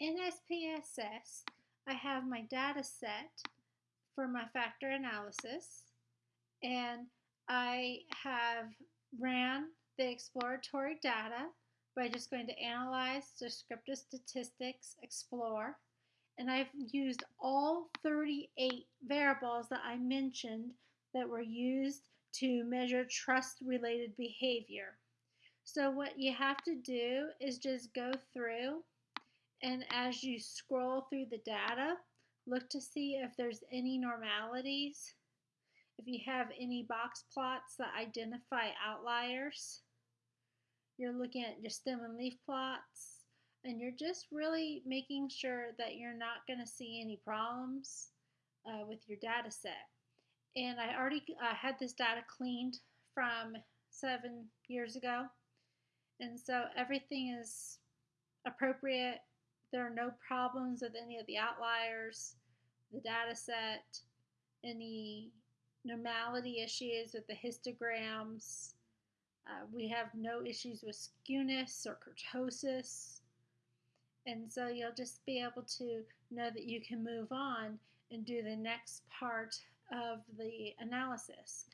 In SPSS, I have my data set for my factor analysis and I have ran the exploratory data by just going to Analyze, Descriptive Statistics, Explore, and I've used all 38 variables that I mentioned that were used to measure trust-related behavior. So what you have to do is just go through and as you scroll through the data, look to see if there's any normalities, if you have any box plots that identify outliers. You're looking at your stem and leaf plots, and you're just really making sure that you're not going to see any problems uh, with your data set. And I already uh, had this data cleaned from seven years ago. And so everything is appropriate there are no problems with any of the outliers, the data set, any normality issues with the histograms. Uh, we have no issues with skewness or kurtosis. And so you'll just be able to know that you can move on and do the next part of the analysis.